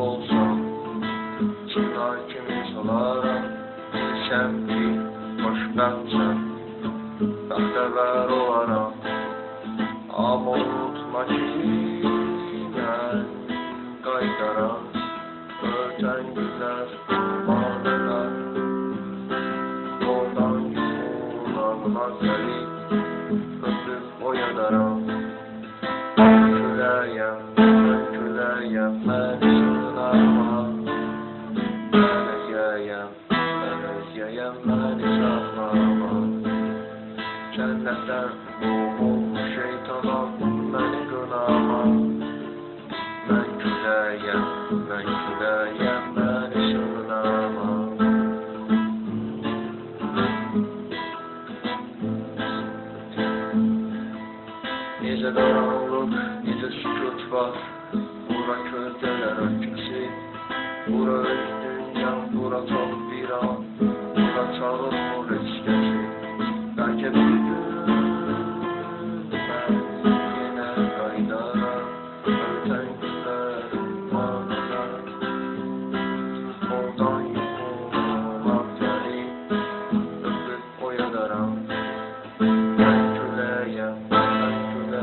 olsam Çınar kimi solara Bilsem ki hoşbəxtsən Bəxtəvər olaram Amma unutma ki Mən qaytaram Ötən günlər Manelər Yoldan yumulan gəlib Öpüb oyadaram Küləyəm, məni saxlama Cənnətdən qovulmuş şeytanam, məni qınama Mən küləyəm, mən küləyəm, məni sığınarma Necə qaranlıq, necə sükut var Bura közdelər ölkəsi Bura öz dünyam, bura çox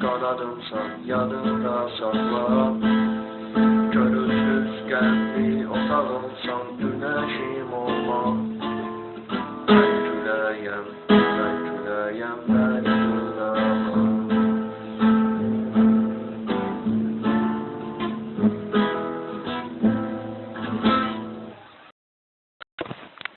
Kanadım sen yanında sakla